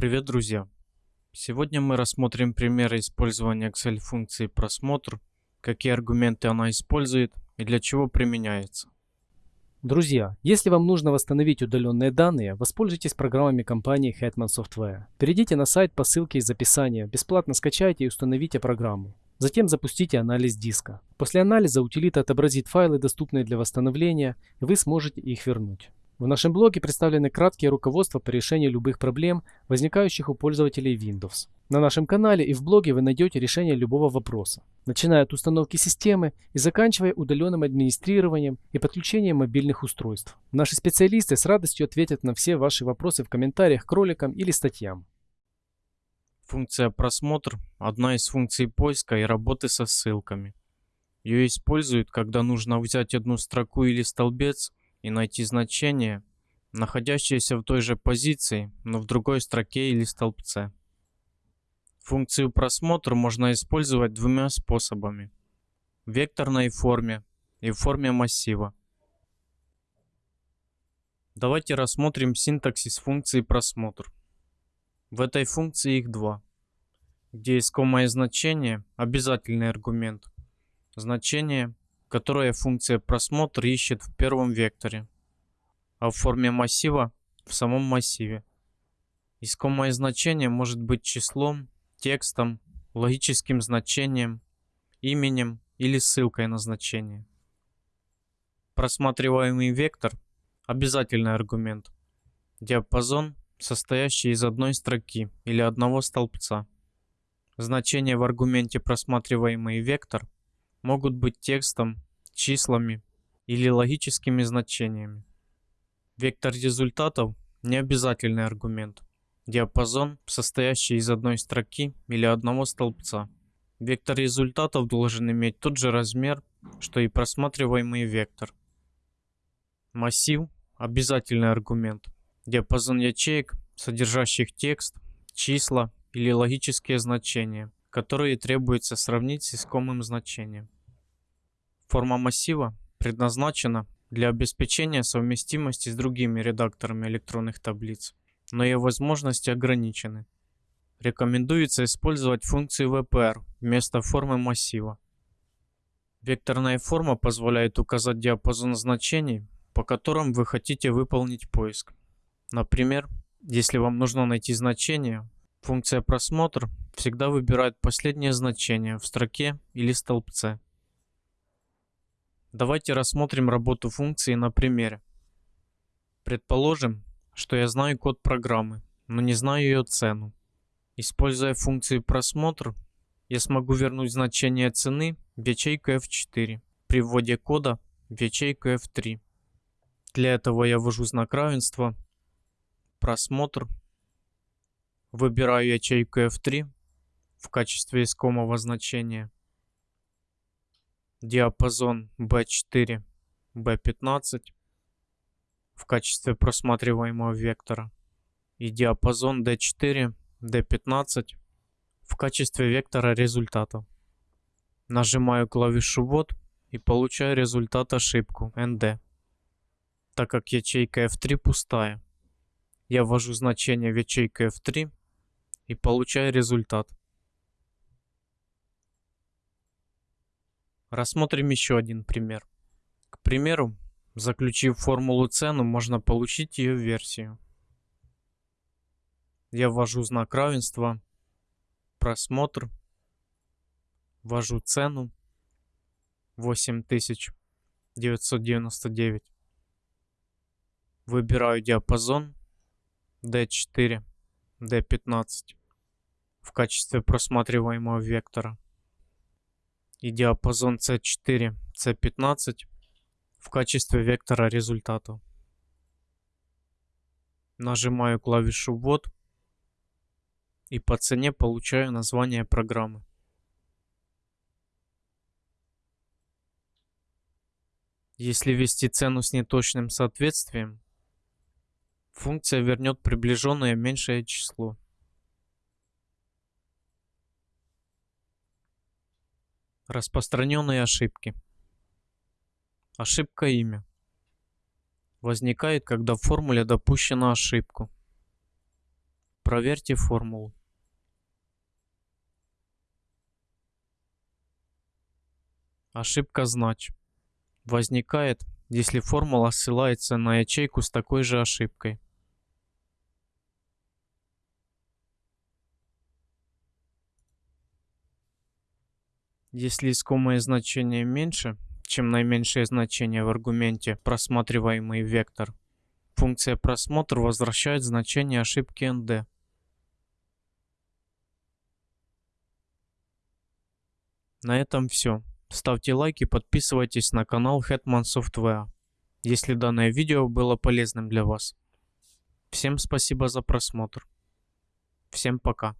Привет, друзья! Сегодня мы рассмотрим примеры использования Excel функции просмотр, какие аргументы она использует и для чего применяется. Друзья, если вам нужно восстановить удаленные данные, воспользуйтесь программами компании Hetman Software. Перейдите на сайт по ссылке из описания, бесплатно скачайте и установите программу. Затем запустите анализ диска. После анализа утилита отобразит файлы, доступные для восстановления, и вы сможете их вернуть. В нашем блоге представлены краткие руководства по решению любых проблем, возникающих у пользователей Windows. На нашем канале и в блоге вы найдете решение любого вопроса, начиная от установки системы и заканчивая удаленным администрированием и подключением мобильных устройств. Наши специалисты с радостью ответят на все ваши вопросы в комментариях к роликам или статьям. Функция просмотр – одна из функций поиска и работы со ссылками. Ее используют, когда нужно взять одну строку или столбец – и найти значение, находящееся в той же позиции, но в другой строке или столбце. Функцию просмотр можно использовать двумя способами. В векторной форме и в форме массива. Давайте рассмотрим синтаксис функции просмотр. В этой функции их два, где искомое значение – обязательный аргумент, значение которое функция просмотр ищет в первом векторе, а в форме массива в самом массиве. Искомое значение может быть числом, текстом, логическим значением, именем или ссылкой на значение. Просматриваемый вектор – обязательный аргумент. Диапазон, состоящий из одной строки или одного столбца. Значение в аргументе просматриваемый вектор – могут быть текстом, числами или логическими значениями. Вектор результатов – не обязательный аргумент. Диапазон, состоящий из одной строки или одного столбца. Вектор результатов должен иметь тот же размер, что и просматриваемый вектор. Массив – обязательный аргумент. Диапазон ячеек, содержащих текст, числа или логические значения – которые требуется сравнить с искомым значением. Форма массива предназначена для обеспечения совместимости с другими редакторами электронных таблиц, но ее возможности ограничены. Рекомендуется использовать функцию VPR вместо формы массива. Векторная форма позволяет указать диапазон значений, по которым вы хотите выполнить поиск. Например, если вам нужно найти значение, функция просмотр всегда выбирает последнее значение в строке или столбце. Давайте рассмотрим работу функции на примере. Предположим, что я знаю код программы, но не знаю ее цену. Используя функцию просмотр, я смогу вернуть значение цены в ячейку F4 при вводе кода в ячейку F3. Для этого я ввожу знак равенства, просмотр, выбираю ячейку F3 в качестве искомого значения. Диапазон B4, B15 в качестве просматриваемого вектора и диапазон D4, D15 в качестве вектора результата. Нажимаю клавишу ввод и получаю результат ошибку ND. Так как ячейка F3 пустая, я ввожу значение в ячейку F3 и получаю результат. Рассмотрим еще один пример. К примеру, заключив формулу цену, можно получить ее версию. Я ввожу знак равенства, просмотр, ввожу цену 8999. Выбираю диапазон D4, D15 в качестве просматриваемого вектора и диапазон C4, C15 в качестве вектора результата. Нажимаю клавишу ввод и по цене получаю название программы. Если ввести цену с неточным соответствием, функция вернет приближенное меньшее число. Распространенные ошибки. Ошибка имя. Возникает, когда в формуле допущена ошибку. Проверьте формулу. Ошибка знач. Возникает, если формула ссылается на ячейку с такой же ошибкой. Если искомое значение меньше, чем наименьшее значение в аргументе просматриваемый вектор, функция просмотр возвращает значение ошибки nd. На этом все. Ставьте лайки, подписывайтесь на канал Hetman Software, если данное видео было полезным для вас. Всем спасибо за просмотр. Всем пока.